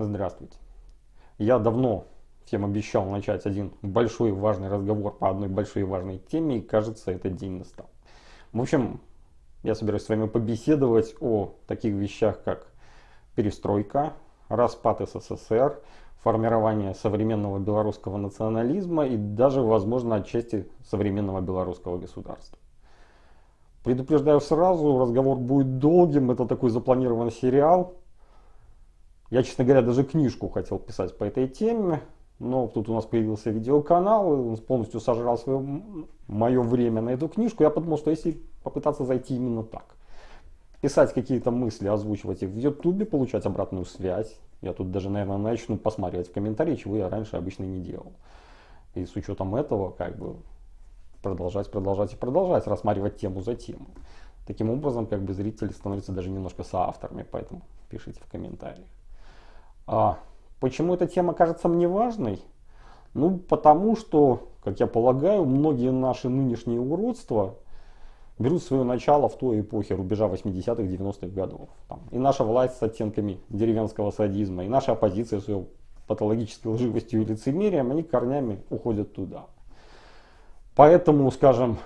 Здравствуйте. Я давно всем обещал начать один большой важный разговор по одной большой важной теме, и кажется, этот день настал. В общем, я собираюсь с вами побеседовать о таких вещах, как перестройка, распад СССР, формирование современного белорусского национализма и даже, возможно, отчасти современного белорусского государства. Предупреждаю сразу, разговор будет долгим, это такой запланированный сериал. Я, честно говоря, даже книжку хотел писать по этой теме, но тут у нас появился видеоканал, он полностью сожрал свое, мое время на эту книжку. Я подумал, что если попытаться зайти именно так, писать какие-то мысли, озвучивать их в ютубе, получать обратную связь, я тут даже, наверное, начну посматривать в комментарии, чего я раньше обычно не делал. И с учетом этого, как бы, продолжать, продолжать и продолжать, рассматривать тему за тему. Таким образом, как бы зрители становятся даже немножко соавторами, поэтому пишите в комментариях. А, почему эта тема кажется мне важной? Ну, потому что, как я полагаю, многие наши нынешние уродства берут свое начало в той эпохе рубежа 80-х, 90-х годов. Там, и наша власть с оттенками деревенского садизма, и наша оппозиция с ее патологической лживостью и лицемерием, они корнями уходят туда. Поэтому, скажем,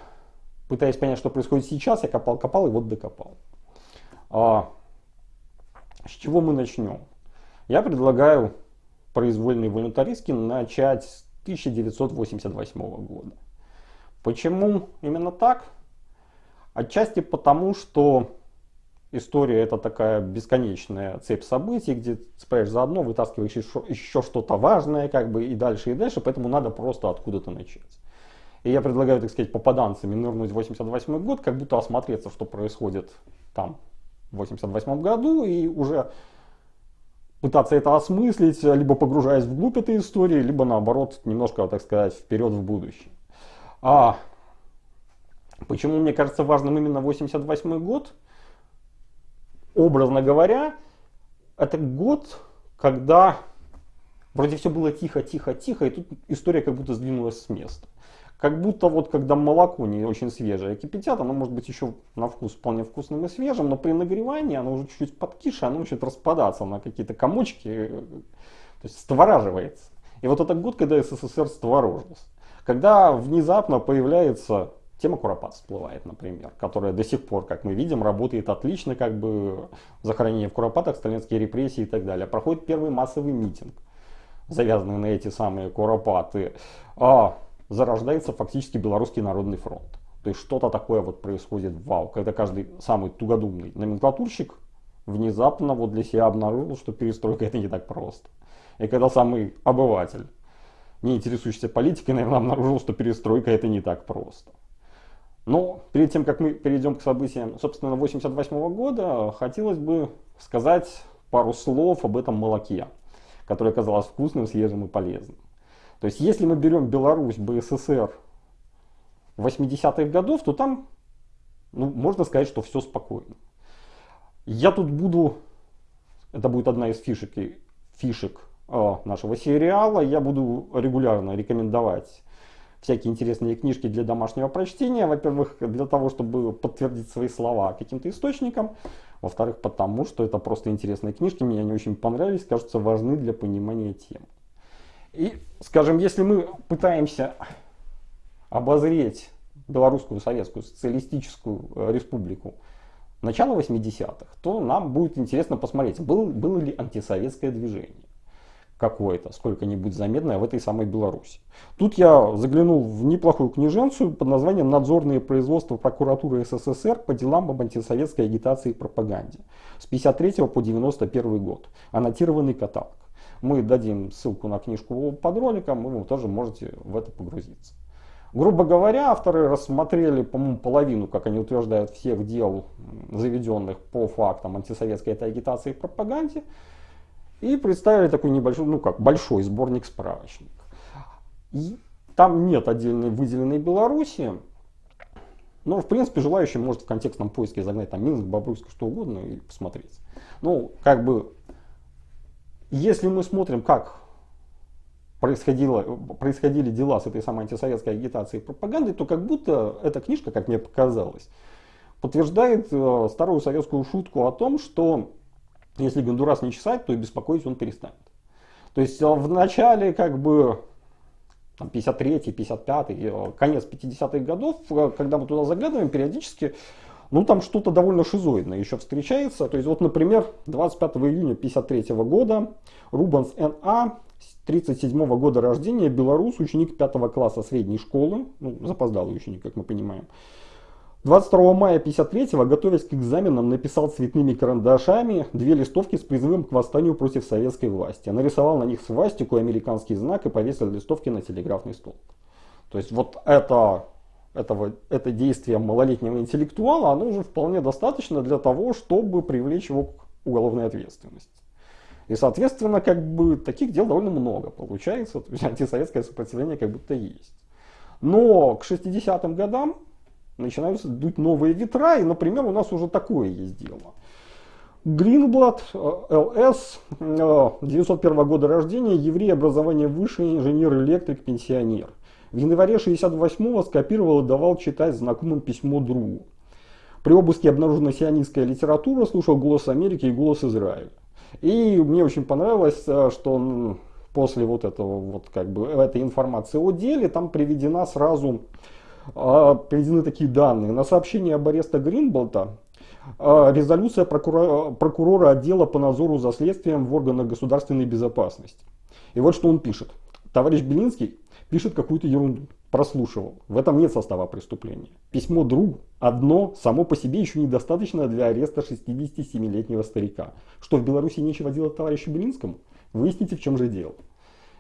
пытаясь понять, что происходит сейчас, я копал, копал и вот докопал. А, с чего мы начнем? Я предлагаю произвольный волюнтаристский начать с 1988 года. Почему именно так? Отчасти потому, что история это такая бесконечная цепь событий, где цепляешь заодно, вытаскиваешь еще, еще что-то важное, как бы и дальше, и дальше, поэтому надо просто откуда-то начать. И я предлагаю, так сказать, попаданцами нырнуть в 88 год, как будто осмотреться, что происходит там в 88 году, и уже пытаться это осмыслить, либо погружаясь вглубь этой истории, либо наоборот, немножко, так сказать, вперед в будущее. А почему мне кажется важным именно 88 год? Образно говоря, это год, когда вроде все было тихо, тихо, тихо, и тут история как будто сдвинулась с места. Как будто вот когда молоко не очень свежее кипятят, оно может быть еще на вкус вполне вкусным и свежим, но при нагревании оно уже чуть-чуть подкише, оно начинает распадаться на какие-то комочки, то есть створаживается. И вот это год, когда СССР створожился. Когда внезапно появляется тема Куропат всплывает, например, которая до сих пор, как мы видим, работает отлично, как бы захоронение в Куропатах, сталинские репрессии и так далее. Проходит первый массовый митинг, завязанный на эти самые Куропаты. А зарождается фактически Белорусский народный фронт. То есть что-то такое вот происходит вау, когда каждый самый тугодумный номенклатурщик внезапно вот для себя обнаружил, что перестройка это не так просто. И когда самый обыватель, не интересующийся политикой, наверное, обнаружил, что перестройка это не так просто. Но перед тем, как мы перейдем к событиям, собственно, 88 года, хотелось бы сказать пару слов об этом молоке, которое оказалось вкусным, свежим и полезным. То есть если мы берем Беларусь, БССР 80-х годов, то там ну, можно сказать, что все спокойно. Я тут буду, это будет одна из фишек, фишек э, нашего сериала, я буду регулярно рекомендовать всякие интересные книжки для домашнего прочтения. Во-первых, для того, чтобы подтвердить свои слова каким-то источником. Во-вторых, потому что это просто интересные книжки, мне они очень понравились, кажутся важны для понимания темы. И, скажем, если мы пытаемся обозреть Белорусскую Советскую Социалистическую э, Республику начала 80-х, то нам будет интересно посмотреть, был, было ли антисоветское движение какое-то, сколько-нибудь заметное в этой самой Беларуси. Тут я заглянул в неплохую книженцию под названием «Надзорные производства прокуратуры СССР по делам об антисоветской агитации и пропаганде» с 53 по 91 год. Аннотированный каталог. Мы дадим ссылку на книжку под роликом, и вы тоже можете в это погрузиться. Грубо говоря, авторы рассмотрели, по-моему, половину, как они утверждают, всех дел, заведенных по фактам антисоветской этой агитации и пропаганде, и представили такой небольшой, ну как, большой сборник справочник. И там нет отдельной выделенной Беларуси, но, в принципе, желающий может в контекстном поиске загнать там Минск, Бобруйск, что угодно и посмотреть. Ну, как бы если мы смотрим, как происходило, происходили дела с этой самой антисоветской агитацией и пропагандой, то как будто эта книжка, как мне показалось, подтверждает э, старую советскую шутку о том, что Если Гондурас не чесать, то и беспокоить он перестанет. То есть э, в начале как бы 53-й, 55-й, э, конец 50-х годов, когда мы туда заглядываем, периодически, ну там что-то довольно шизоидное еще встречается. То есть вот, например, 25 июня 53 года Рубанс Н.А. 37 года рождения, белорус, ученик 5 класса средней школы, ну, запоздалый ученик, как мы понимаем, 22 мая 53-го, готовясь к экзаменам, написал цветными карандашами две листовки с призывом к восстанию против советской власти. Нарисовал на них свастику, американский знак и повесил листовки на телеграфный столб. То есть вот это, этого, это действие малолетнего интеллектуала, оно уже вполне достаточно для того, чтобы привлечь его к уголовной ответственности. И, соответственно, как бы таких дел довольно много получается. То есть антисоветское сопротивление как будто есть. Но к 60-м годам начинаются дуть новые ветра, и, например, у нас уже такое есть дело. Гринблад, ЛС, 901 года рождения, еврей, образование высшее, инженер-электрик, пенсионер. В январе 68-го скопировал и давал читать знакомым письмо другу. При обыске обнаружена сионистская литература, слушал голос Америки и голос Израиля. И мне очень понравилось, э, что после вот этого вот как бы этой информации о деле там приведена сразу а, приведены такие данные. На сообщение об аресте Гринболта а, резолюция прокурора, прокурора отдела по надзору за следствием в органах государственной безопасности. И вот что он пишет. Товарищ Белинский пишет какую-то ерунду. Прослушивал. В этом нет состава преступления. Письмо другу одно само по себе еще недостаточно для ареста 67-летнего старика. Что в Беларуси нечего делать товарищу Белинскому? Выясните, в чем же дело.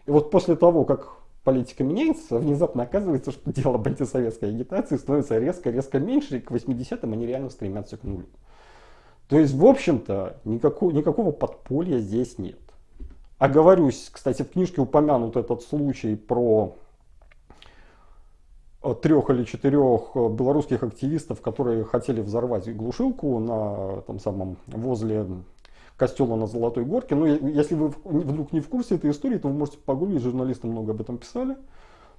И вот после того, как политика меняется, внезапно оказывается, что дело об антисоветской агитации становится резко-резко меньше, и к 80-м они реально стремятся к нулю. То есть, в общем-то, никакого, никакого подполья здесь нет. Оговорюсь, кстати, в книжке упомянут этот случай про э, трех или четырех э, белорусских активистов, которые хотели взорвать глушилку на там самом возле костела на Золотой Горке. Но ну, если вы вдруг не в курсе этой истории, то вы можете погуглить, журналисты много об этом писали.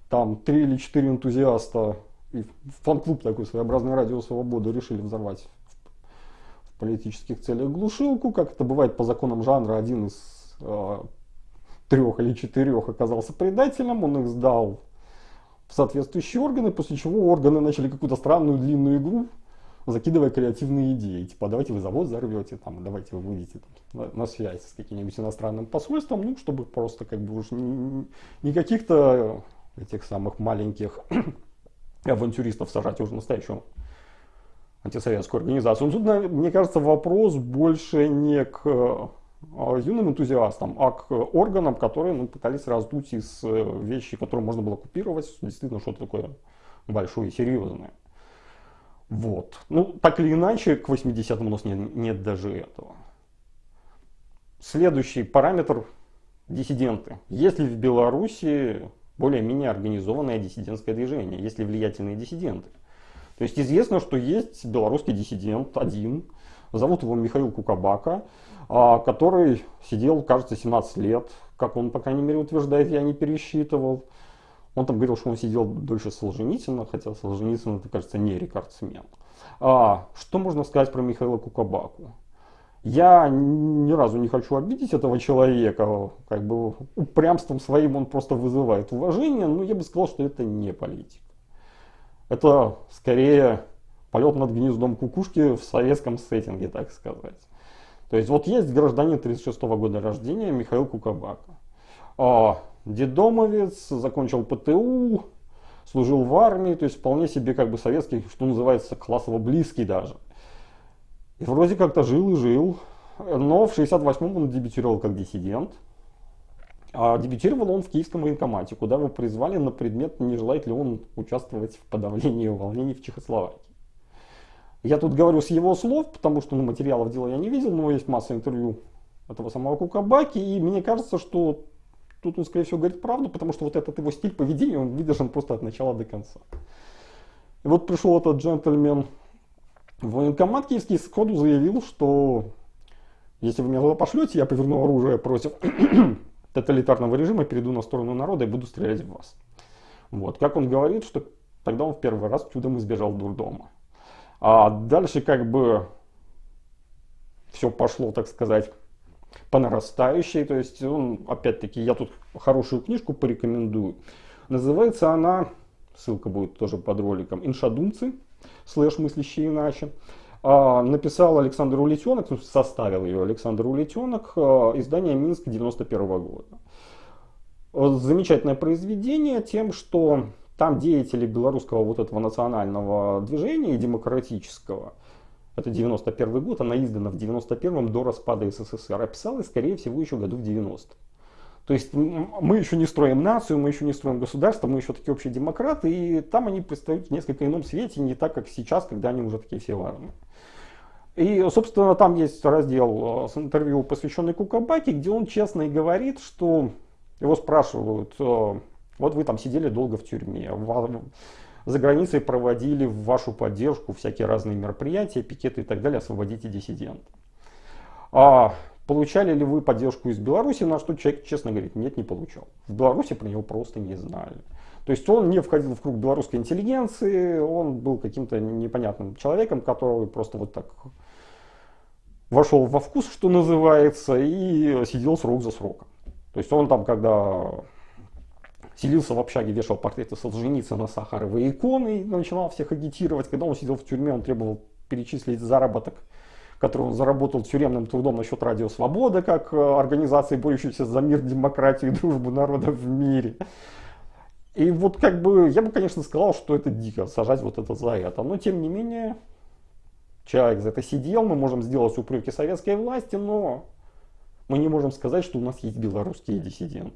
Там три или четыре энтузиаста и фан-клуб такой своеобразный Радио Свободы решили взорвать в политических целях глушилку. Как это бывает по законам жанра, один из трех или четырех оказался предателем, он их сдал в соответствующие органы, после чего органы начали какую-то странную длинную игру закидывая креативные идеи. Типа, давайте вы завод взорвете, там, давайте вы выйдете там, на, связь с каким-нибудь иностранным посольством, ну, чтобы просто как бы уж не, каких-то этих самых маленьких авантюристов сажать уже настоящую антисоветскую организацию. Но тут, мне кажется, вопрос больше не к юным энтузиастам, а к органам, которые ну, пытались раздуть из э, вещи, которые можно было купировать, действительно что-то такое большое и серьезное. Вот. Ну, так или иначе, к 80-му у нас нет, нет даже этого. Следующий параметр – диссиденты. Есть ли в Беларуси более-менее организованное диссидентское движение? Есть ли влиятельные диссиденты? То есть известно, что есть белорусский диссидент один, зовут его Михаил Кукабака, а, который сидел, кажется, 17 лет, как он, по крайней мере, утверждает, я не пересчитывал. Он там говорил, что он сидел дольше Солженицына, хотя Солженицын, это, кажется, не рекордсмен. А, что можно сказать про Михаила Кукабаку? Я ни разу не хочу обидеть этого человека, как бы упрямством своим он просто вызывает уважение, но я бы сказал, что это не политик. Это скорее полет над гнездом кукушки в советском сеттинге, так сказать. То есть вот есть гражданин 36 -го года рождения Михаил Кукабака. А, дедомовец, закончил ПТУ, служил в армии, то есть вполне себе как бы советский, что называется, классово близкий даже. И вроде как-то жил и жил, но в 68-м он дебютировал как диссидент. А дебютировал он в киевском военкомате, куда его призвали на предмет, не желает ли он участвовать в подавлении волнений в Чехословакии. Я тут говорю с его слов, потому что ну, материалов дела я не видел, но есть масса интервью этого самого Кукабаки, и мне кажется, что тут он, скорее всего, говорит правду, потому что вот этот его стиль поведения, он выдержан просто от начала до конца. И вот пришел этот джентльмен в военкомат киевский, сходу заявил, что если вы меня туда пошлете, я поверну оружие против тоталитарного режима, перейду на сторону народа и буду стрелять в вас. Вот, как он говорит, что тогда он в первый раз чудом избежал дурдома. А дальше как бы все пошло, так сказать, по нарастающей. То есть, он, опять-таки, я тут хорошую книжку порекомендую. Называется она, ссылка будет тоже под роликом, «Иншадумцы», слэш «Мыслящие иначе». А, написал Александр Улетенок, ну, составил ее Александр Улетенок, а, издание Минск 91 года. Замечательное произведение тем, что там деятели белорусского вот этого национального движения демократического, это 91 год, она издана в 91-м до распада СССР, описалась, скорее всего, еще году в 90 То есть мы еще не строим нацию, мы еще не строим государство, мы еще такие общие демократы, и там они предстают в несколько ином свете, не так, как сейчас, когда они уже такие все важные. И, собственно, там есть раздел э, с интервью, посвященный Кукабаке, где он честно и говорит, что его спрашивают, э, вот вы там сидели долго в тюрьме, за границей проводили в вашу поддержку всякие разные мероприятия, пикеты и так далее, освободите диссидента. А получали ли вы поддержку из Беларуси, на что человек честно говорит, нет, не получал. В Беларуси про него просто не знали. То есть он не входил в круг белорусской интеллигенции, он был каким-то непонятным человеком, которого просто вот так вошел во вкус, что называется, и сидел срок за сроком. То есть он там, когда селился в общаге, вешал портреты Солженицына, Сахаровой иконы и начинал всех агитировать. Когда он сидел в тюрьме, он требовал перечислить заработок, который он заработал тюремным трудом насчет Радио Свобода, как э, организации, борющейся за мир, демократию и дружбу народов в мире. И вот как бы, я бы, конечно, сказал, что это дико, сажать вот это за это. Но тем не менее, человек за это сидел, мы можем сделать упреки советской власти, но мы не можем сказать, что у нас есть белорусские диссиденты.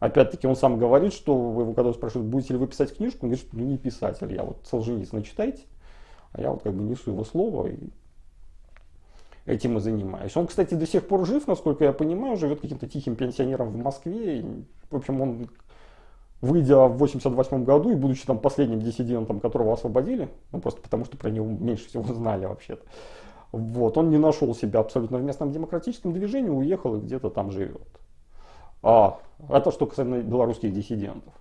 Опять-таки он сам говорит, что вы его когда спрашивают, будете ли вы писать книжку, он говорит, что ну не писатель, я вот Солженицына читайте, а я вот как бы несу его слово и этим и занимаюсь. Он, кстати, до сих пор жив, насколько я понимаю, живет каким-то тихим пенсионером в Москве. В общем, он выйдя в 88 году и будучи там последним диссидентом, которого освободили, ну просто потому что про него меньше всего знали вообще-то, вот, он не нашел себя абсолютно в местном демократическом движении, уехал и где-то там живет. А, это что касается белорусских диссидентов.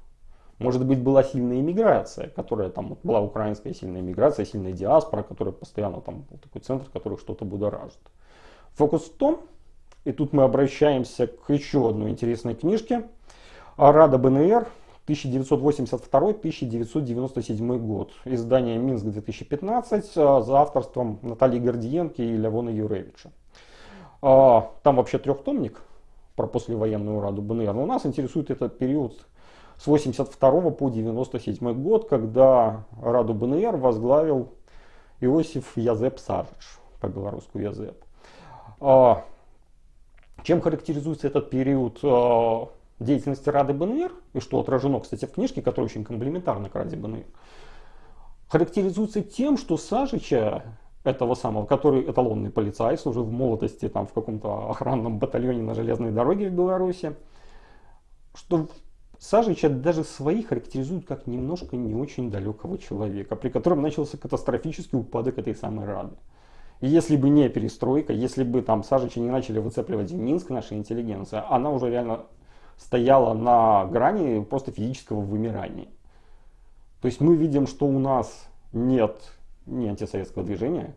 Может быть, была сильная иммиграция, которая там была украинская сильная иммиграция, сильная диаспора, которая постоянно там был такой центр, который что-то будоражит. Фокус в том, и тут мы обращаемся к еще одной интересной книжке, Рада БНР 1982-1997 год. Издание Минск 2015 а, за авторством Натальи Гордиенки и Левона Юревича. А, там вообще трехтомник про послевоенную Раду БНР. Но нас интересует этот период с 82 по 97 год, когда Раду БНР возглавил Иосиф Язеп Сажич, по-белорусски Язеп. А, чем характеризуется этот период деятельности Рады БНР, и что отражено, кстати, в книжке, которая очень комплементарна к Раде БНР, характеризуется тем, что Сажича, этого самого, который эталонный полицай, служил в молодости там, в каком-то охранном батальоне на железной дороге в Беларуси, что Сажича даже свои характеризуют как немножко не очень далекого человека, при котором начался катастрофический упадок этой самой Рады. И если бы не перестройка, если бы там Сажича не начали выцепливать Минск, наша интеллигенция, она уже реально стояла на грани просто физического вымирания. То есть мы видим, что у нас нет ни антисоветского движения,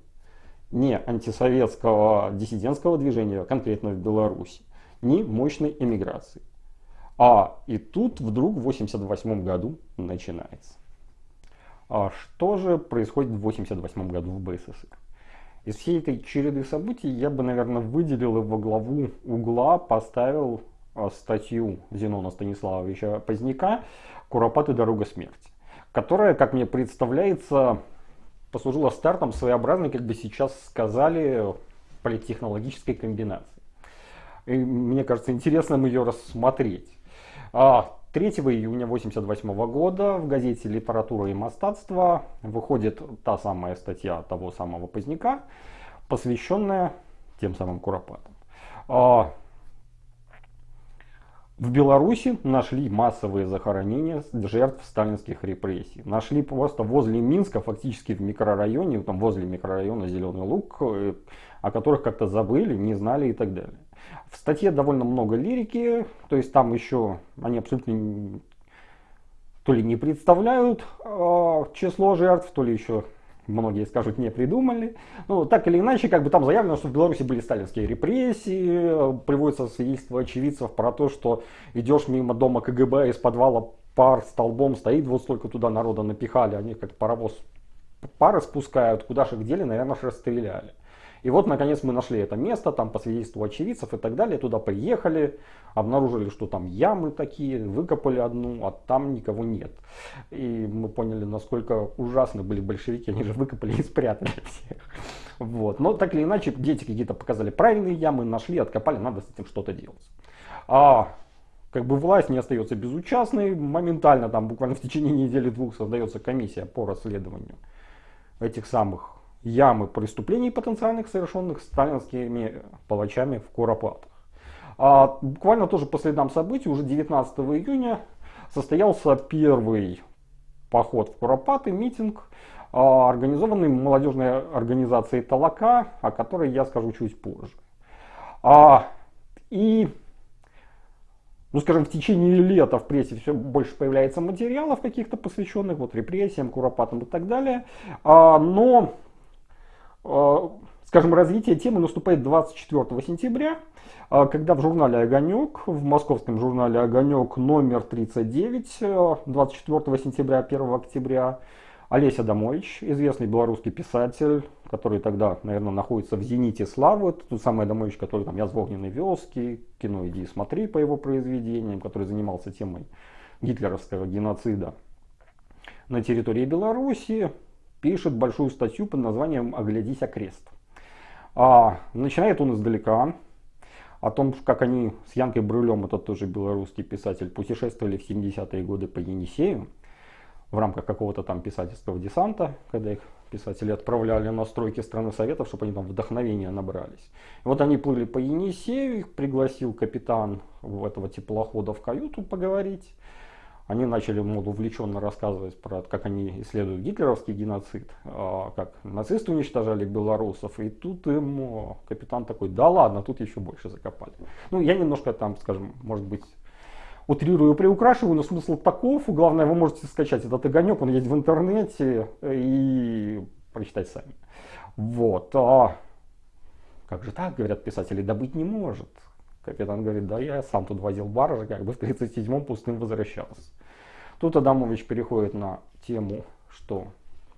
ни антисоветского диссидентского движения, конкретно в Беларуси, ни мощной эмиграции. А и тут вдруг в 1988 году начинается. А что же происходит в 1988 году в БССР? Из всей этой череды событий я бы, наверное, выделил его главу угла, поставил Э, статью Зенона Станиславовича Поздняка «Куропаты. Дорога смерти», которая, как мне представляется, послужила стартом своеобразной, как бы сейчас сказали, политтехнологической комбинации. И мне кажется интересным ее рассмотреть. 3 а, июня 1988 года в газете «Литература и мастатство» выходит та самая статья того самого Поздняка, посвященная тем самым Куропатам. А, в Беларуси нашли массовые захоронения жертв сталинских репрессий. Нашли просто возле Минска, фактически в микрорайоне, там возле микрорайона Зеленый Луг, э, о которых как-то забыли, не знали и так далее. В статье довольно много лирики, то есть там еще они абсолютно то ли не представляют э, число жертв, то ли еще многие скажут, не придумали. Ну, так или иначе, как бы там заявлено, что в Беларуси были сталинские репрессии, приводится свидетельство очевидцев про то, что идешь мимо дома КГБ, из подвала пар столбом стоит, вот столько туда народа напихали, они как паровоз пары спускают, куда же их дели, наверное, расстреляли. И вот, наконец, мы нашли это место, там по свидетельству очевидцев и так далее, туда приехали, обнаружили, что там ямы такие, выкопали одну, а там никого нет. И мы поняли, насколько ужасны были большевики, они же выкопали и спрятали всех. Вот. Но так или иначе, дети какие-то показали правильные ямы, нашли, откопали, надо с этим что-то делать. А как бы власть не остается безучастной, моментально, там буквально в течение недели-двух создается комиссия по расследованию этих самых ямы преступлений потенциальных, совершенных сталинскими палачами в Куропатах. А буквально тоже по следам событий, уже 19 июня состоялся первый поход в Куропаты, митинг, а, организованный молодежной организацией Талака, о которой я скажу чуть позже. А, и, ну скажем, в течение лета в прессе все больше появляется материалов каких-то посвященных вот репрессиям, Куропатам и так далее. А, но скажем, развитие темы наступает 24 сентября, э, когда в журнале «Огонек», в московском журнале «Огонек» номер 39, 24 э, сентября, 1 октября, Олеся Домович, известный белорусский писатель, который тогда, наверное, находится в зените славы, тот самый Домович, который там «Я с вёски», кино «Иди и смотри» по его произведениям, который занимался темой гитлеровского геноцида на территории Беларуси, пишет большую статью под названием «Оглядись окрест». А, начинает он издалека, о том, как они с Янкой Брюлем, это тоже белорусский писатель, путешествовали в 70-е годы по Енисею в рамках какого-то там писательского десанта, когда их писатели отправляли на стройки страны Советов, чтобы они там вдохновения набрались. И вот они плыли по Енисею, их пригласил капитан этого теплохода в каюту поговорить. Они начали мол, увлеченно рассказывать про как они исследуют гитлеровский геноцид, а, как нацисты уничтожали белорусов. И тут им капитан такой, да ладно, тут еще больше закопали. Ну, я немножко там, скажем, может быть, утрирую, приукрашиваю, но смысл таков. Главное, вы можете скачать этот огонек, он есть в интернете и прочитать сами. Вот. А как же так, говорят писатели, добыть не может. Капитан говорит, да я сам тут возил баржи, как бы в 37-м пустым возвращался. Тут Адамович переходит на тему, что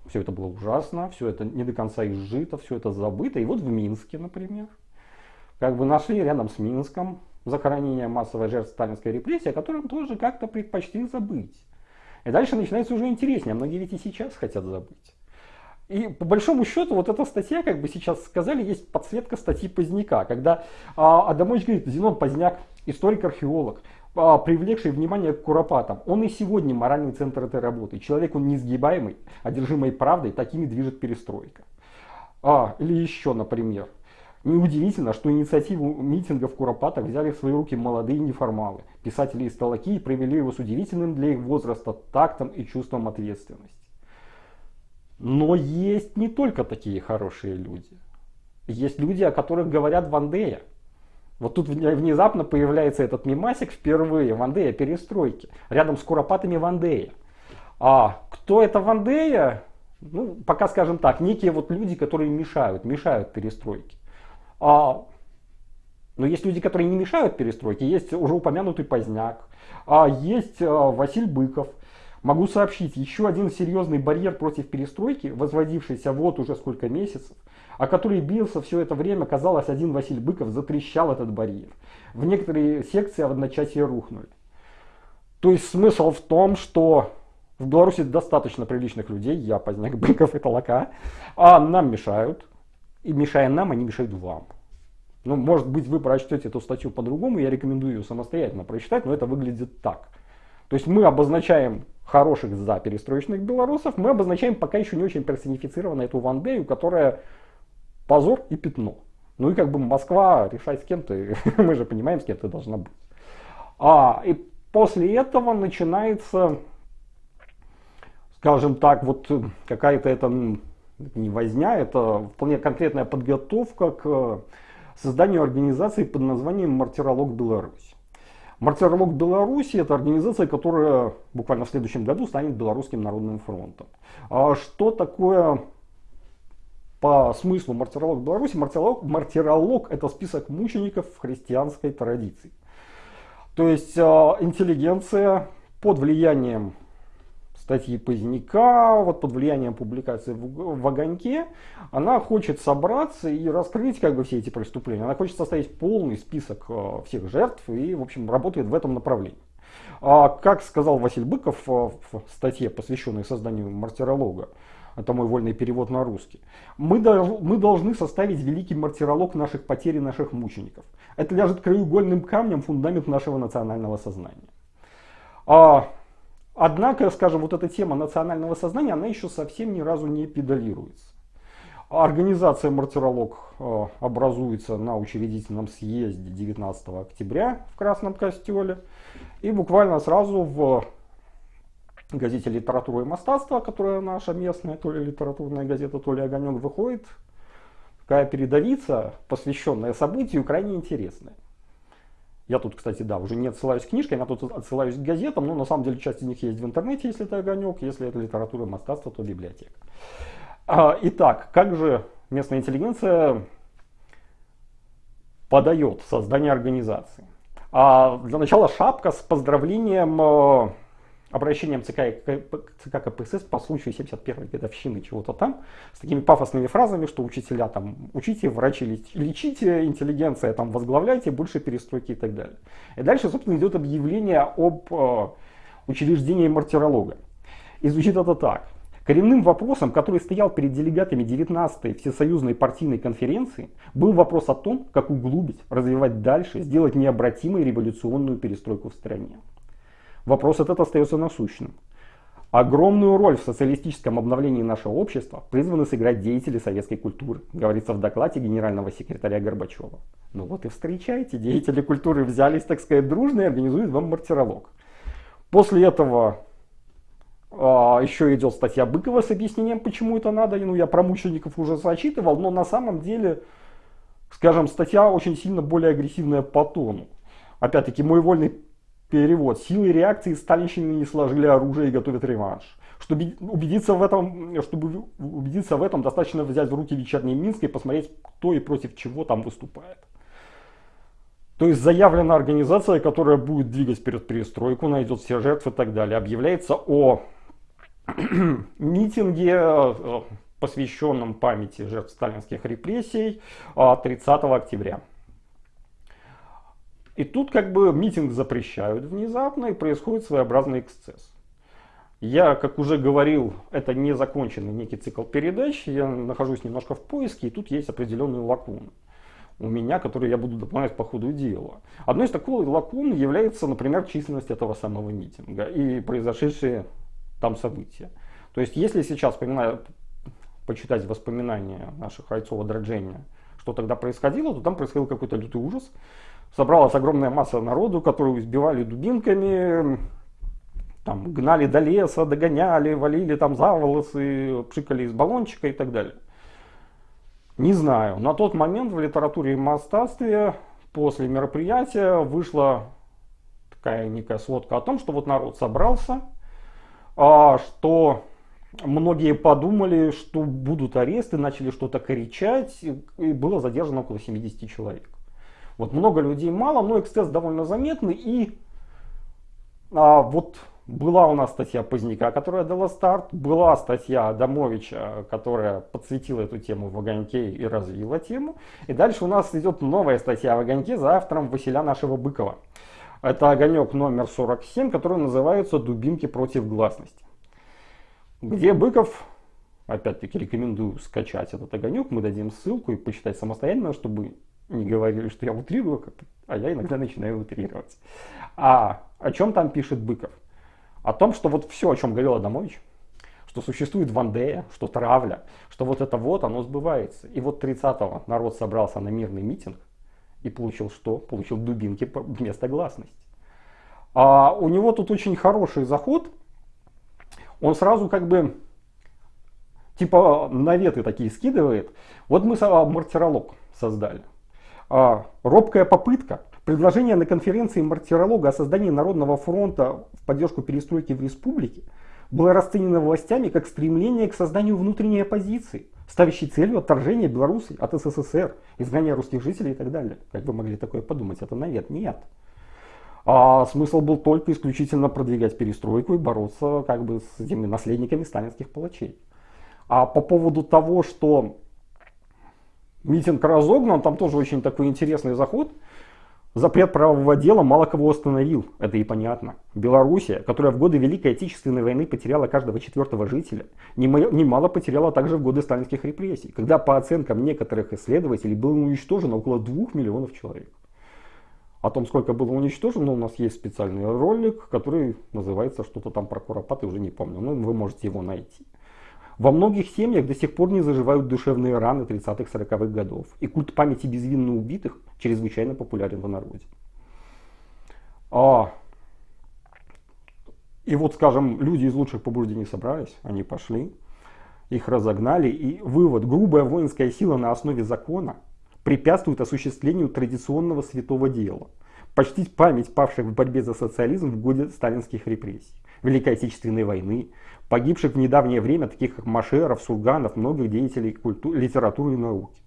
все это было ужасно, все это не до конца изжито, все это забыто. И вот в Минске, например, как бы нашли рядом с Минском захоронение массовой жертв сталинской репрессии, о котором тоже как-то предпочли забыть. И дальше начинается уже интереснее, а многие ведь и сейчас хотят забыть. И по большому счету вот эта статья, как бы сейчас сказали, есть подсветка статьи Поздняка, когда а, Адамович говорит, Зенон Поздняк, историк-археолог, а, привлекший внимание к Куропатам. Он и сегодня моральный центр этой работы. Человек он несгибаемый, одержимый правдой, такими движет перестройка. А, или еще, например, Неудивительно, что инициативу митинга в взяли в свои руки молодые неформалы. Писатели из Талаки провели его с удивительным для их возраста тактом и чувством ответственности. Но есть не только такие хорошие люди. Есть люди, о которых говорят Вандея. Вот тут внезапно появляется этот мимасик впервые, Вандея перестройки, рядом с Куропатами Вандея. А кто это Вандея? Ну, пока скажем так, некие вот люди, которые мешают, мешают перестройке. А, но есть люди, которые не мешают перестройке, есть уже упомянутый Поздняк, а есть а, Василь Быков, Могу сообщить, еще один серьезный барьер против перестройки, возводившийся вот уже сколько месяцев, о который бился все это время, казалось, один Василий Быков затрещал этот барьер. В некоторые секции в одночасье рухнули. То есть смысл в том, что в Беларуси достаточно приличных людей, я поздняк Быков и Толока, а нам мешают. И мешая нам, они мешают вам. Ну, может быть, вы прочтете эту статью по-другому, я рекомендую ее самостоятельно прочитать, но это выглядит так. То есть мы обозначаем хороших за перестроечных белорусов, мы обозначаем пока еще не очень персонифицированно эту Вандею, которая позор и пятно. Ну и как бы Москва решает с кем ты, мы же понимаем, с кем ты должна быть. А, и после этого начинается, скажем так, вот какая-то это не возня, это вполне конкретная подготовка к созданию организации под названием «Мартиролог Беларусь». Мартиролог Беларуси это организация, которая буквально в следующем году станет Белорусским народным фронтом. А что такое по смыслу мартиролог Беларуси, мартиролог, мартиролог это список мучеников в христианской традиции. То есть э, интеллигенция под влиянием статьи Поздняка, вот под влиянием публикации в, в «Огоньке», она хочет собраться и раскрыть как бы все эти преступления. Она хочет составить полный список э, всех жертв и, в общем, работает в этом направлении. А, как сказал Василий Быков э, в статье, посвященной созданию мартиролога, это мой вольный перевод на русский, мы, мы должны составить великий мартиролог наших потерь и наших мучеников. Это ляжет краеугольным камнем фундамент нашего национального сознания. А, Однако, скажем, вот эта тема национального сознания, она еще совсем ни разу не педалируется. Организация «Мартиролог» э, образуется на учредительном съезде 19 октября в Красном Костеле. И буквально сразу в газете «Литература и мастатство», которая наша местная, то ли литературная газета, то ли «Огонек» выходит, такая передовица, посвященная событию, крайне интересная. Я тут, кстати, да, уже не отсылаюсь к книжкам, я тут отсылаюсь к газетам, но на самом деле часть из них есть в интернете, если это огонек, если это литература мастатство, то библиотека. А, итак, как же местная интеллигенция подает создание организации? А, для начала шапка с поздравлением э, обращением ЦК, ЦК КПСС по случаю 71-й годовщины чего-то там, с такими пафосными фразами, что учителя там учите, врачи лечите, интеллигенция там возглавляйте, больше перестройки и так далее. И дальше, собственно, идет объявление об э, учреждении мартиролога. И звучит это так. Коренным вопросом, который стоял перед делегатами 19-й Всесоюзной партийной конференции, был вопрос о том, как углубить, развивать дальше, сделать необратимой революционную перестройку в стране. Вопрос этот остается насущным. Огромную роль в социалистическом обновлении нашего общества призваны сыграть деятели советской культуры, говорится в докладе генерального секретаря Горбачева. Ну вот и встречайте, деятели культуры взялись, так сказать, дружно и организуют вам мартиролог. После этого а, еще идет статья Быкова с объяснением, почему это надо. Ну, я про мучеников уже зачитывал, но на самом деле, скажем, статья очень сильно более агрессивная по тону. Опять-таки, мой вольный Перевод. Силы реакции сталинщины не сложили оружие и готовят реванш. Чтобы убедиться в этом, чтобы убедиться в этом, достаточно взять в руки вечерний Минск и посмотреть, кто и против чего там выступает. То есть заявлена организация, которая будет двигать перед перестройку, найдет все жертвы и так далее. Объявляется о митинге, э, посвященном памяти жертв сталинских репрессий 30 октября. И тут как бы митинг запрещают внезапно и происходит своеобразный эксцесс. Я, как уже говорил, это не законченный некий цикл передач, я нахожусь немножко в поиске, и тут есть определенные лакуны у меня, которые я буду дополнять по ходу дела. Одной из таких лакун является, например, численность этого самого митинга и произошедшие там события. То есть, если сейчас вспоминаю, почитать воспоминания наших Хайцова Драджения, что тогда происходило, то там происходил какой-то лютый ужас собралась огромная масса народу, которую избивали дубинками, там, гнали до леса, догоняли, валили там за волосы, пшикали из баллончика и так далее. Не знаю. На тот момент в литературе и мастатстве после мероприятия вышла такая некая сводка о том, что вот народ собрался, а, что многие подумали, что будут аресты, начали что-то кричать, и было задержано около 70 человек. Вот много людей мало, но эксцесс довольно заметный. И а, вот была у нас статья Поздняка, которая дала старт. Была статья Адамовича, которая подсветила эту тему в огоньке и развила тему. И дальше у нас идет новая статья в огоньке за автором Василя нашего Быкова. Это огонек номер 47, который называется «Дубинки против гласности». Где Быков, опять-таки рекомендую скачать этот огонек, мы дадим ссылку и почитать самостоятельно, чтобы не говорили, что я утрирую, а я иногда начинаю утрировать. А о чем там пишет Быков? О том, что вот все, о чем говорил Адамович, что существует Вандея, что травля, что вот это вот, оно сбывается. И вот 30-го народ собрался на мирный митинг и получил что? Получил дубинки вместо гласности. А у него тут очень хороший заход. Он сразу как бы типа наветы такие скидывает. Вот мы мартиролог создали. А, робкая попытка, предложение на конференции мартиролога о создании Народного фронта в поддержку перестройки в республике было расценено властями как стремление к созданию внутренней оппозиции, ставящий целью отторжение Беларуси от СССР, изгнание русских жителей и так далее. Как вы могли такое подумать? Это навет? Нет. А смысл был только исключительно продвигать перестройку и бороться как бы с этими наследниками сталинских палачей. А по поводу того, что митинг разогнан, там тоже очень такой интересный заход. Запрет правового дела мало кого остановил, это и понятно. Белоруссия, которая в годы Великой Отечественной войны потеряла каждого четвертого жителя, немало потеряла также в годы сталинских репрессий, когда по оценкам некоторых исследователей было уничтожено около двух миллионов человек. О том, сколько было уничтожено, у нас есть специальный ролик, который называется что-то там про Куропаты, уже не помню, но вы можете его найти. Во многих семьях до сих пор не заживают душевные раны 30-40-х годов, и культ памяти безвинно убитых чрезвычайно популярен в народе. А, и вот, скажем, люди из лучших побуждений собрались, они пошли, их разогнали, и вывод, грубая воинская сила на основе закона – препятствует осуществлению традиционного святого дела. Почтить память павших в борьбе за социализм в годы сталинских репрессий, Великой Отечественной войны, погибших в недавнее время таких как Машеров, Сурганов, многих деятелей культуры, литературы и науки.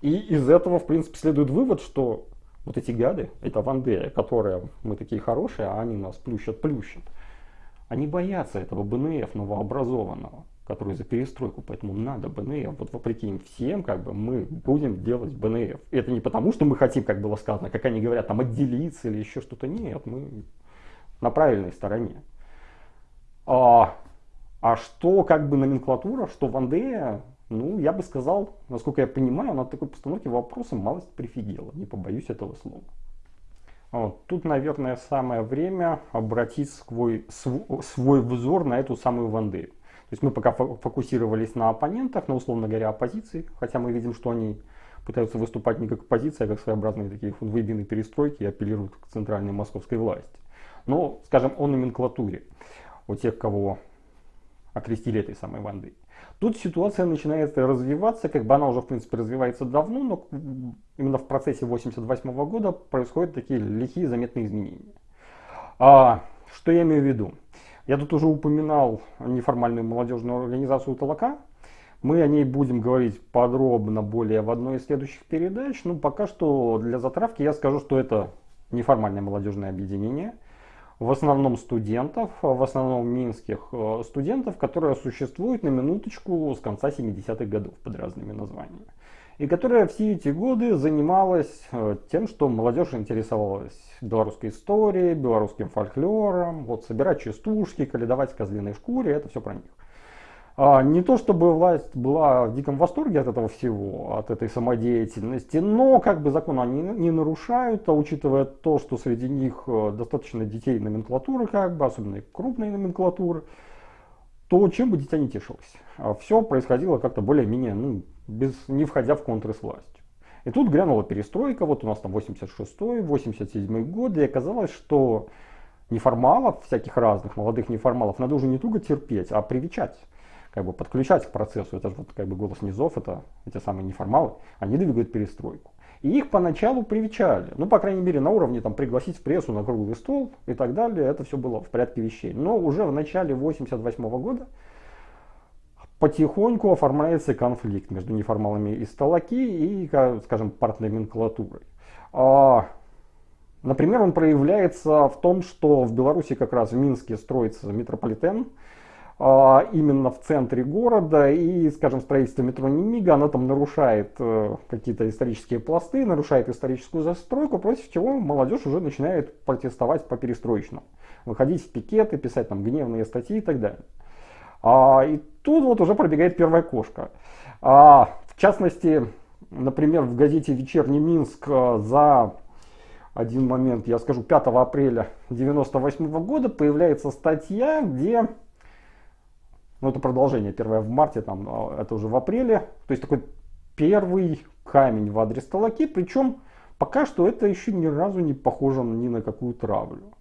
И из этого, в принципе, следует вывод, что вот эти гады, это Вандея, которые мы такие хорошие, а они нас плющат-плющат, они боятся этого БНФ новообразованного который за перестройку, поэтому надо БНФ. Вот вопреки им всем, как бы, мы будем делать БНФ. И это не потому, что мы хотим, как было сказано, как они говорят, там отделиться или еще что-то. Нет, мы на правильной стороне. А, а что как бы номенклатура, что Вандея, ну, я бы сказал, насколько я понимаю, на такой постановке вопроса малость прифигела, не побоюсь этого слова. Вот. Тут, наверное, самое время обратить свой, свой взор на эту самую Вандею. То есть мы пока фокусировались на оппонентах, на, условно говоря, оппозиции, хотя мы видим, что они пытаются выступать не как оппозиция, а как своеобразные такие выбины перестройки и апеллируют к центральной московской власти. Но, скажем, о номенклатуре, у тех, кого окрестили этой самой Вандой. Тут ситуация начинает развиваться, как бы она уже в принципе развивается давно, но именно в процессе 88 года происходят такие лихие заметные изменения. А, что я имею в виду? Я тут уже упоминал неформальную молодежную организацию «Толока». Мы о ней будем говорить подробно более в одной из следующих передач. Ну, пока что для затравки я скажу, что это неформальное молодежное объединение. В основном студентов, в основном минских э, студентов, которые существуют на минуточку с конца 70-х годов под разными названиями и которая все эти годы занималась э, тем, что молодежь интересовалась белорусской историей, белорусским фольклором, вот собирать частушки, каледовать в козлиной шкуре, это все про них. А, не то чтобы власть была в диком восторге от этого всего, от этой самодеятельности, но как бы закон они не нарушают, а учитывая то, что среди них э, достаточно детей номенклатуры, как бы, особенно крупной номенклатуры, то чем бы дитя не тешилось. А все происходило как-то более-менее ну, без, не входя в контры с властью. И тут грянула перестройка, вот у нас там 86-й, 87-й год, и оказалось, что неформалов, всяких разных молодых неформалов, надо уже не только терпеть, а привечать, как бы подключать к процессу. Это же вот как бы голос низов, это эти самые неформалы, они двигают перестройку. И их поначалу привечали, ну, по крайней мере, на уровне там пригласить в прессу на круглый стол и так далее, это все было в порядке вещей. Но уже в начале 88 -го года потихоньку оформляется конфликт между неформалами из Талаки и, скажем, партноменклатурой. А, например, он проявляется в том, что в Беларуси как раз в Минске строится метрополитен, именно в центре города, и, скажем, строительство метро Немига, оно там нарушает э, какие-то исторические пласты, нарушает историческую застройку, против чего молодежь уже начинает протестовать по перестроечному, выходить в пикеты, писать там гневные статьи и так далее. А, и тут вот уже пробегает первая кошка. А, в частности, например, в газете «Вечерний Минск» э, за один момент, я скажу, 5 апреля 1998 года появляется статья, где, ну это продолжение, первое в марте, там, а, это уже в апреле, то есть такой первый камень в адрес Талаки, причем пока что это еще ни разу не похоже ни на какую травлю.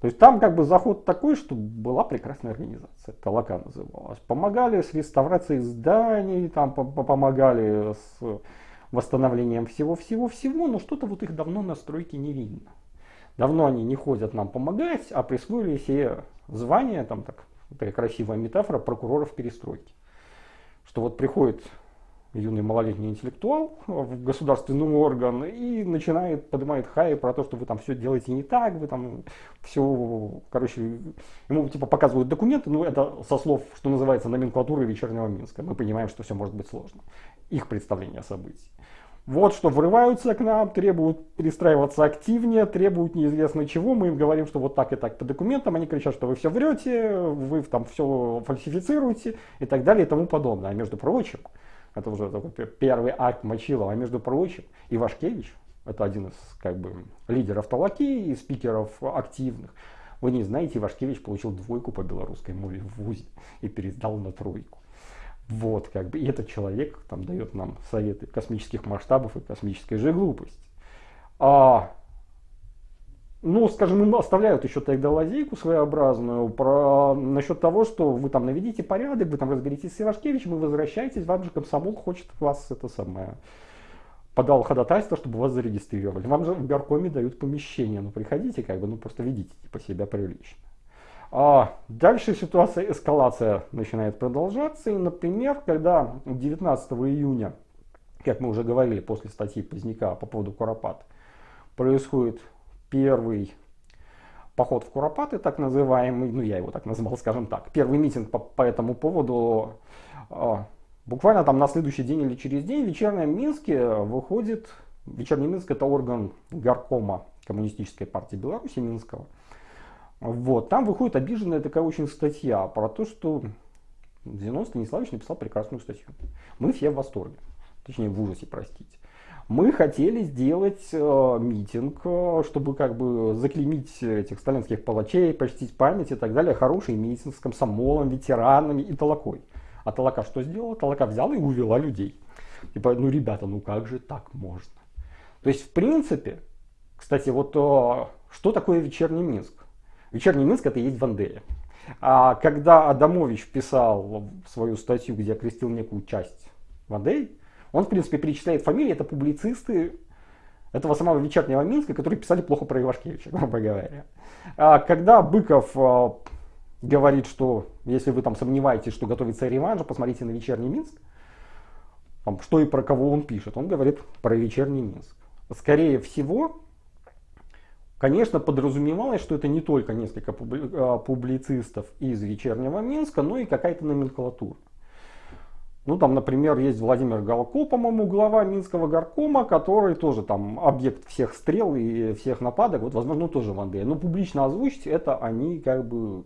То есть там как бы заход такой, что была прекрасная организация, Толока называлась. Помогали с реставрацией зданий, там помогали с восстановлением всего-всего-всего, но что-то вот их давно на стройке не видно. Давно они не ходят нам помогать, а присвоили себе звание, там так, такая красивая метафора, прокуроров перестройки. Что вот приходит юный малолетний интеллектуал в государственный орган и начинает, поднимает хай про то, что вы там все делаете не так, вы там все, короче, ему типа показывают документы, ну это со слов, что называется, номенклатуры вечернего Минска. Мы понимаем, что все может быть сложно. Их представление о событии. Вот что врываются к нам, требуют перестраиваться активнее, требуют неизвестно чего. Мы им говорим, что вот так и так по документам. Они кричат, что вы все врете, вы там все фальсифицируете и так далее и тому подобное. А между прочим, это уже такой первый акт Мочилова, а между прочим, Ивашкевич, это один из как бы лидеров Талаки и спикеров активных. Вы не знаете, Ивашкевич получил двойку по белорусской мове в ВУЗе и пересдал на тройку. Вот, как бы, и этот человек там дает нам советы космических масштабов и космической же глупости. А, ну, скажем, оставляют еще тогда лазейку своеобразную про, насчет того, что вы там наведите порядок, вы там разберитесь с Ивашкевичем, вы возвращаетесь, вам же комсомол хочет вас это самое подал ходатайство, чтобы вас зарегистрировали. Вам же в горкоме дают помещение, ну приходите, как бы, ну просто ведите типа себя прилично. А дальше ситуация, эскалация начинает продолжаться. И, например, когда 19 июня, как мы уже говорили после статьи Поздняка по поводу Куропат, происходит первый поход в Куропаты, так называемый, ну я его так назвал, скажем так, первый митинг по, по этому поводу, а, буквально там на следующий день или через день в вечернем Минске выходит, вечерний Минск это орган горкома Коммунистической партии Беларуси Минского, вот, там выходит обиженная такая очень статья про то, что Зенон Станиславович написал прекрасную статью. Мы все в восторге, точнее в ужасе, простите. Мы хотели сделать э, митинг, э, чтобы как бы заклеймить этих сталинских палачей, почтить память и так далее. Хороший митинг с комсомолом, ветеранами и толокой. А Талака что сделала? Талака взяла и увела людей. Типа, ну ребята, ну как же так можно? То есть, в принципе, кстати, вот э, что такое вечерний Минск? Вечерний Минск это и есть Вандея. А когда Адамович писал свою статью, где окрестил некую часть Вандей, он, в принципе, перечисляет фамилии, это публицисты этого самого вечернего Минска, которые писали плохо про Ивашкевича, грубо говоря. А когда Быков а, говорит, что если вы там сомневаетесь, что готовится реванш, посмотрите на вечерний Минск, там, что и про кого он пишет. Он говорит про вечерний Минск. Скорее всего, Конечно, подразумевалось, что это не только несколько а, публицистов из вечернего Минска, но и какая-то номенклатура. Ну, там, например, есть Владимир Галко, по-моему, глава Минского горкома, который тоже там объект всех стрел и всех нападок, вот, возможно, тоже в Андее. Но публично озвучить это они как бы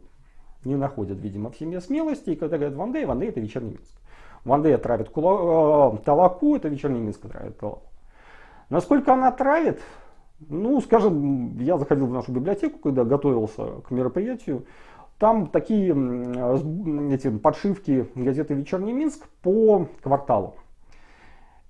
не находят, видимо, в семье смелости. И когда говорят Вандей, Вандей это вечерний Минск. Вандей травит кула... Э, Талаку, это вечерний Минск травит Талаку. Насколько она травит, ну, скажем, я заходил в нашу библиотеку, когда готовился к мероприятию. Там такие эти подшивки газеты «Вечерний Минск» по кварталу.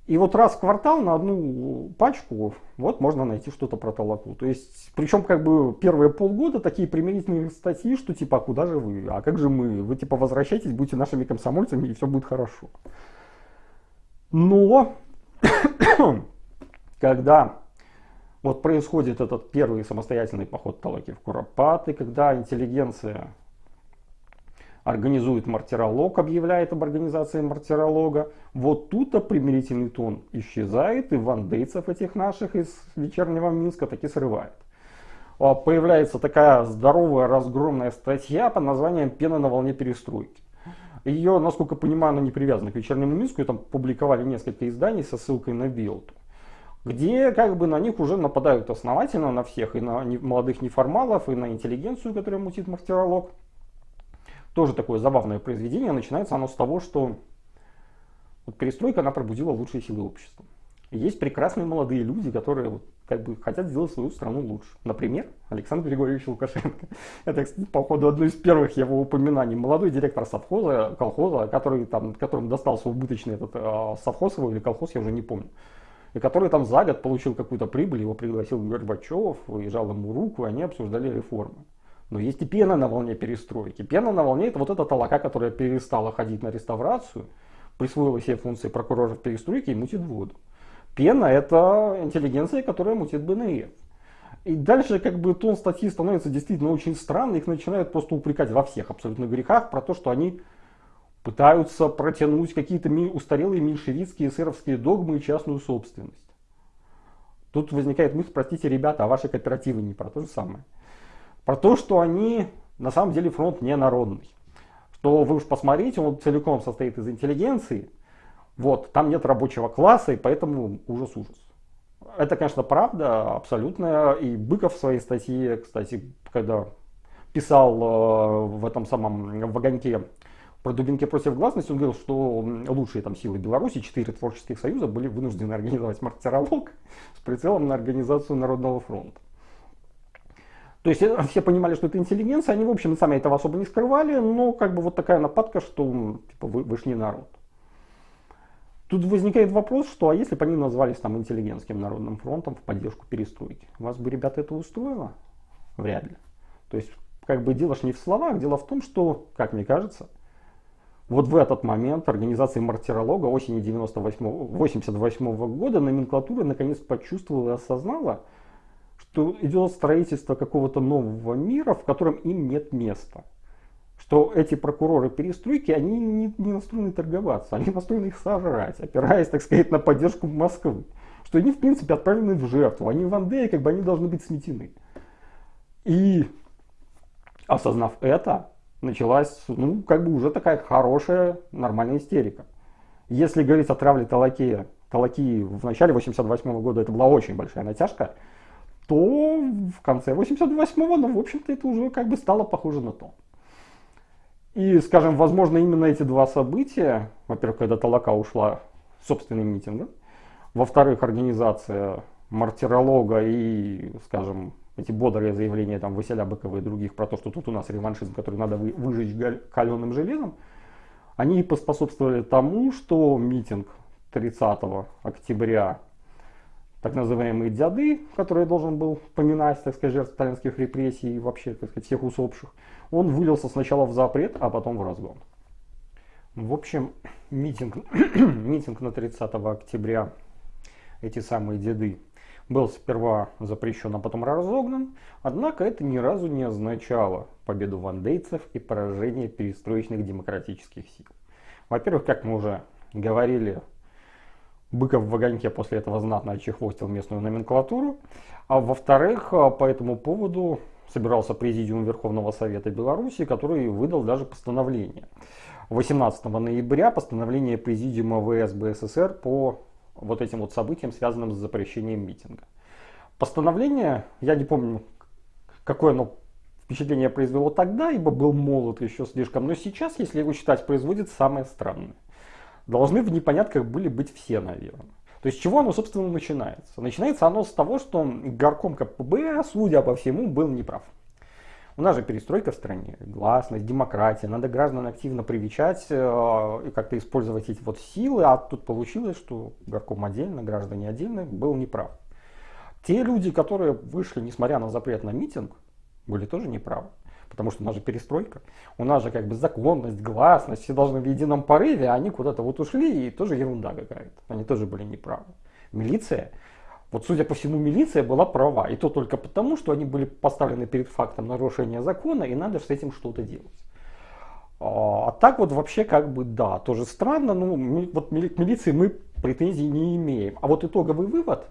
И вот раз в квартал на одну пачку вот можно найти что-то про Талаку. То есть, причем как бы первые полгода такие примирительные статьи, что типа, а куда же вы? А как же мы? Вы типа возвращайтесь, будьте нашими комсомольцами и все будет хорошо. Но, когда вот происходит этот первый самостоятельный поход Талаки в Куропаты, когда интеллигенция организует мартиролог, объявляет об организации мартиролога. Вот тут-то примирительный тон исчезает, и вандейцев этих наших из вечернего Минска таки срывает. А появляется такая здоровая разгромная статья под названием «Пена на волне перестройки». Ее, насколько понимаю, она не привязана к вечернему Минску, и там публиковали несколько изданий со ссылкой на Билту где как бы на них уже нападают основательно, на всех, и на молодых неформалов, и на интеллигенцию, которая мутит мартиролог. Тоже такое забавное произведение. Начинается оно с того, что вот перестройка, она пробудила лучшие силы общества. И есть прекрасные молодые люди, которые вот, как бы хотят сделать свою страну лучше. Например, Александр Григорьевич Лукашенко. Это, кстати, по ходу одно из первых его упоминаний. Молодой директор совхоза, колхоза, который, там, которому достался убыточный этот э, совхоз его или колхоз, я уже не помню и который там за год получил какую-то прибыль, его пригласил Горбачев, и жал ему руку, и они обсуждали реформы. Но есть и пена на волне перестройки. Пена на волне это вот эта толока, которая перестала ходить на реставрацию, присвоила себе функции прокурора перестройки и мутит воду. Пена это интеллигенция, которая мутит БНР. И дальше как бы тон статьи становится действительно очень странный, их начинают просто упрекать во всех абсолютно грехах про то, что они пытаются протянуть какие-то устарелые меньшевистские эсеровские догмы и частную собственность. Тут возникает мысль, простите, ребята, а ваши кооперативы не про то же самое. Про то, что они, на самом деле, фронт не народный. Что вы уж посмотрите, он целиком состоит из интеллигенции. Вот, там нет рабочего класса, и поэтому ужас-ужас. Это, конечно, правда, абсолютная. И Быков в своей статье, кстати, когда писал э, в этом самом вагоньке про Дубинки против гласности, он говорил, что лучшие там силы Беларуси, четыре творческих союза, были вынуждены организовать мартиролог с прицелом на организацию Народного фронта. То есть э, все понимали, что это интеллигенция, они, в общем, сами этого особо не скрывали, но как бы вот такая нападка, что типа, вы, вы ж не народ. Тут возникает вопрос, что а если бы они назвались там интеллигентским народным фронтом в поддержку перестройки, вас бы, ребята, это устроило? Вряд ли. То есть, как бы дело ж не в словах, дело в том, что, как мне кажется, вот в этот момент организация мартиролога осени 1988 года номенклатура наконец почувствовала и осознала, что идет строительство какого-то нового мира, в котором им нет места. Что эти прокуроры перестройки, они не, не настроены торговаться, они настроены их сожрать, опираясь, так сказать, на поддержку Москвы. Что они, в принципе, отправлены в жертву, они в Андее, как бы они должны быть сметены. И осознав это, началась, ну, как бы уже такая хорошая, нормальная истерика. Если говорить о травле Талакея, Талаки в начале 88 года это была очень большая натяжка, то в конце 88-го, ну, в общем-то, это уже как бы стало похоже на то. И, скажем, возможно, именно эти два события, во-первых, когда Талака ушла собственным митингом, во-вторых, организация мартиролога и, скажем, эти бодрые заявления там Василя Быкова и других про то, что тут у нас реваншизм, который надо вы, выжечь каленым железом, они поспособствовали тому, что митинг 30 октября, так называемые дяды, который должен был поминать, так сказать, жертв сталинских репрессий и вообще, так сказать, всех усопших, он вылился сначала в запрет, а потом в разгон. В общем, митинг, митинг на 30 октября, эти самые деды, был сперва запрещен, а потом разогнан, однако это ни разу не означало победу вандейцев и поражение перестроечных демократических сил. Во-первых, как мы уже говорили, Быков в огоньке после этого знатно очехвостил местную номенклатуру, а во-вторых, по этому поводу собирался Президиум Верховного Совета Беларуси, который выдал даже постановление. 18 ноября постановление Президиума ВСБ СССР по вот этим вот событиям, связанным с запрещением митинга. Постановление, я не помню, какое оно впечатление произвело тогда, ибо был молод еще слишком, но сейчас, если его читать, производит самое странное. Должны в непонятках были быть все, наверное. То есть, чего оно, собственно, начинается? Начинается оно с того, что горком КПБ, судя по всему, был неправ. У нас же перестройка в стране, гласность, демократия, надо граждан активно привечать э, и как-то использовать эти вот силы, а тут получилось, что горком отдельно, граждане отдельно, был неправ. Те люди, которые вышли, несмотря на запрет на митинг, были тоже неправы. Потому что у нас же перестройка, у нас же как бы законность, гласность, все должны в едином порыве, а они куда-то вот ушли, и тоже ерунда какая-то. Они тоже были неправы. Милиция вот, судя по всему, милиция была права. И то только потому, что они были поставлены перед фактом нарушения закона, и надо с этим что-то делать. А, а так вот вообще как бы да, тоже странно, но вот к милиции мы претензий не имеем. А вот итоговый вывод,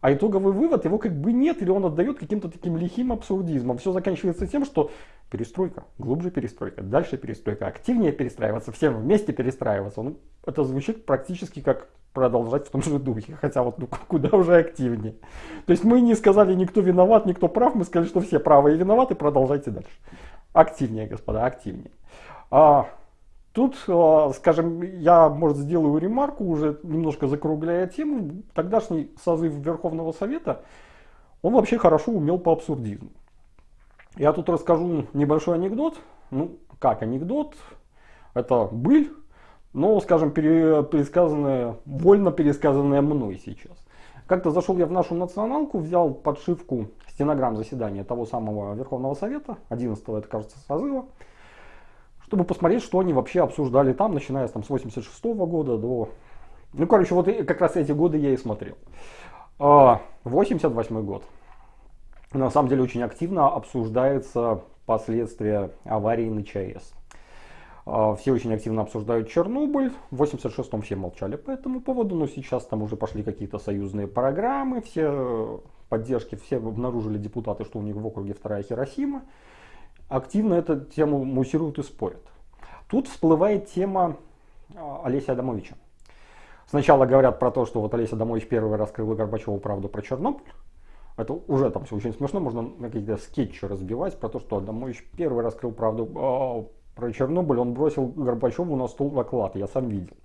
а итоговый вывод его как бы нет, или он отдает каким-то таким лихим абсурдизмом. Все заканчивается тем, что перестройка, глубже перестройка, дальше перестройка, активнее перестраиваться, всем вместе перестраиваться. Ну, это звучит практически как продолжать в том же духе, хотя вот ну, куда уже активнее. То есть мы не сказали, никто виноват, никто прав, мы сказали, что все правы и виноваты, продолжайте дальше. Активнее, господа, активнее. А, тут, а, скажем, я, может, сделаю ремарку, уже немножко закругляя тему. Тогдашний созыв Верховного Совета, он вообще хорошо умел по абсурдизму. Я тут расскажу небольшой анекдот. Ну, как анекдот? Это быль, но, скажем, пересказанное, вольно пересказанное мной сейчас. Как-то зашел я в нашу националку, взял подшивку стенограмм заседания того самого Верховного Совета, 11 это кажется созыва, чтобы посмотреть, что они вообще обсуждали там, начиная там, с 86 -го года до... Ну, короче, вот как раз эти годы я и смотрел. 88 а, год. На самом деле очень активно обсуждается последствия аварии на ЧАЭС. А, все очень активно обсуждают Чернобыль. В 86-м все молчали по этому поводу, но сейчас там уже пошли какие-то союзные программы, все поддержки, все обнаружили депутаты, что у них в округе вторая Хиросима. Активно эту тему муссируют и спорят. Тут всплывает тема а, Олеся Адамовича. Сначала говорят про то, что вот Олеся Адамович первый раскрыл Горбачеву правду про Чернобыль. Это уже там все очень смешно, можно на какие-то скетчи разбивать про то, что Адамович первый раскрыл правду а, про Чернобыль, он бросил Горбачеву на стол доклад, я сам видел.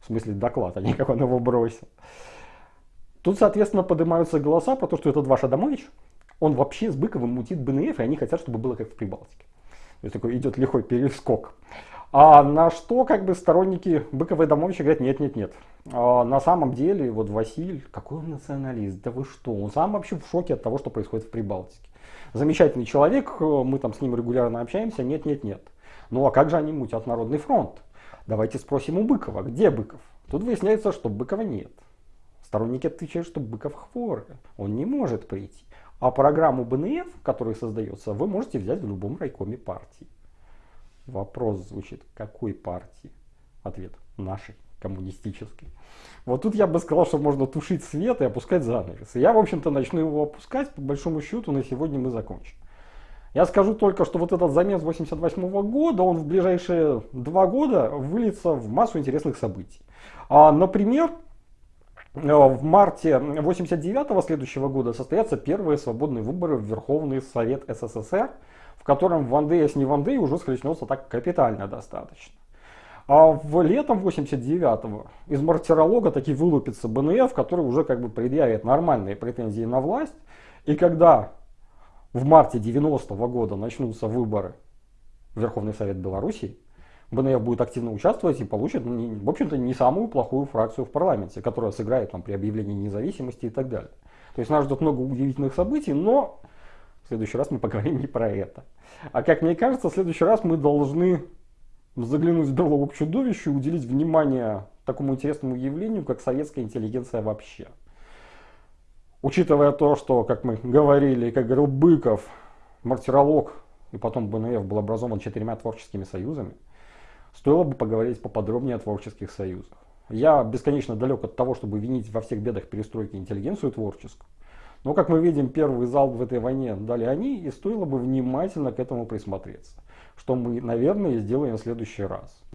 В смысле доклад, а не как он его бросил. Тут, соответственно, поднимаются голоса про то, что этот ваш Адамович, он вообще с Быковым мутит БНФ, и они хотят, чтобы было как в Прибалтике. То есть такой идет лихой перескок. А на что как бы сторонники Быкова и Адамовича говорят, нет, нет, нет. А на самом деле, вот Василий, какой он националист, да вы что, он сам вообще в шоке от того, что происходит в Прибалтике. Замечательный человек, мы там с ним регулярно общаемся, нет, нет, нет. Ну а как же они мутят Народный фронт? Давайте спросим у Быкова, где Быков? Тут выясняется, что Быкова нет. Сторонники отвечают, что Быков хворый, он не может прийти. А программу БНФ, которая создается, вы можете взять в любом райкоме партии. Вопрос звучит, какой партии? Ответ, нашей, коммунистической. Вот тут я бы сказал, что можно тушить свет и опускать занавес. я, в общем-то, начну его опускать, по большому счету, на сегодня мы закончим. Я скажу только, что вот этот замес 88 -го года, он в ближайшие два года выльется в массу интересных событий. А, например, э, в марте 89 следующего года состоятся первые свободные выборы в Верховный Совет СССР, в котором Вандея с не Вандея уже схлестнется так капитально достаточно. А в летом 89-го из мартиролога таки вылупится БНФ, который уже как бы предъявит нормальные претензии на власть. И когда в марте 90 -го года начнутся выборы в Верховный Совет Беларуси, БНФ будет активно участвовать и получит, ну, в общем-то, не самую плохую фракцию в парламенте, которая сыграет там, при объявлении независимости и так далее. То есть нас ждет много удивительных событий, но в следующий раз мы поговорим не про это. А как мне кажется, в следующий раз мы должны заглянуть в берлогу к чудовищу и уделить внимание такому интересному явлению, как советская интеллигенция вообще. Учитывая то, что, как мы говорили, как говорил Быков, мартиролог и потом БНФ был образован четырьмя творческими союзами, стоило бы поговорить поподробнее о творческих союзах. Я бесконечно далек от того, чтобы винить во всех бедах перестройки интеллигенцию творческую. Но, как мы видим, первый залп в этой войне дали они, и стоило бы внимательно к этому присмотреться. Что мы, наверное, сделаем в следующий раз.